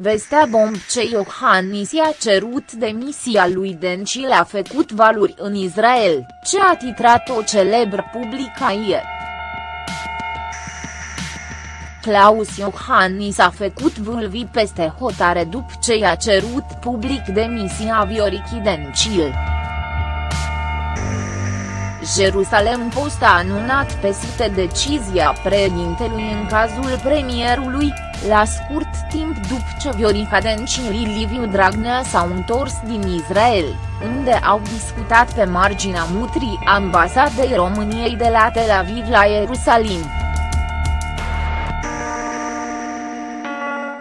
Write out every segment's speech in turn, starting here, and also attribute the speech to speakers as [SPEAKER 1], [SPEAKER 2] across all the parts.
[SPEAKER 1] Vestea bomb ce Iohannis i-a cerut demisia lui Dencil a făcut valuri în Israel, ce a titrat o celebră publicație. Claus Iohannis a făcut vâlvi peste hotare după ce i-a cerut public demisia Viorichi Dencil. Jerusalem Post a anunțat pe site decizia președintelui în cazul premierului, la scurt timp după ce Viorica Dencil și Liviu Dragnea s-au întors din Israel, unde au discutat pe marginea mutrii ambasadei României de la Tel Aviv la Ierusalim.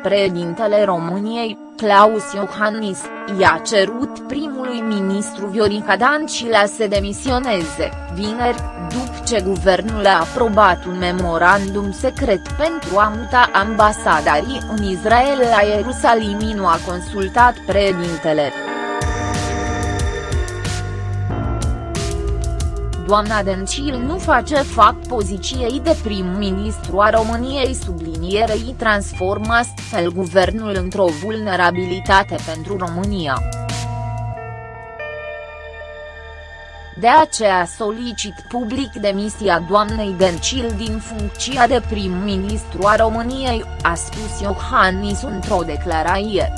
[SPEAKER 1] Președintele României, Claus Iohannis, i-a cerut primului ministru Viorica Dancila să demisioneze, vineri, după ce guvernul a aprobat un memorandum secret pentru a muta ambasadarii în Israel la Ierusalim nu a consultat președintele. Doamna Dencil nu face fac poziției de prim-ministru a României sublinierei transformă astfel guvernul într-o vulnerabilitate pentru România. De aceea solicit public demisia doamnei Dencil din funcția de prim-ministru a României, a spus Iohannis într-o declarație.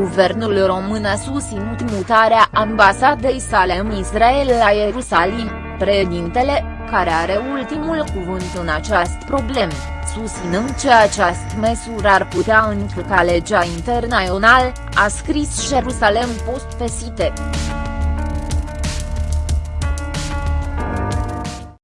[SPEAKER 1] Guvernul român a susținut mutarea ambasadei sale în Israel la Ierusalim, președintele, care are ultimul cuvânt în această problemă, susținând că această măsură ar putea încălca legea internațională, a scris Jerusalem Post pe site.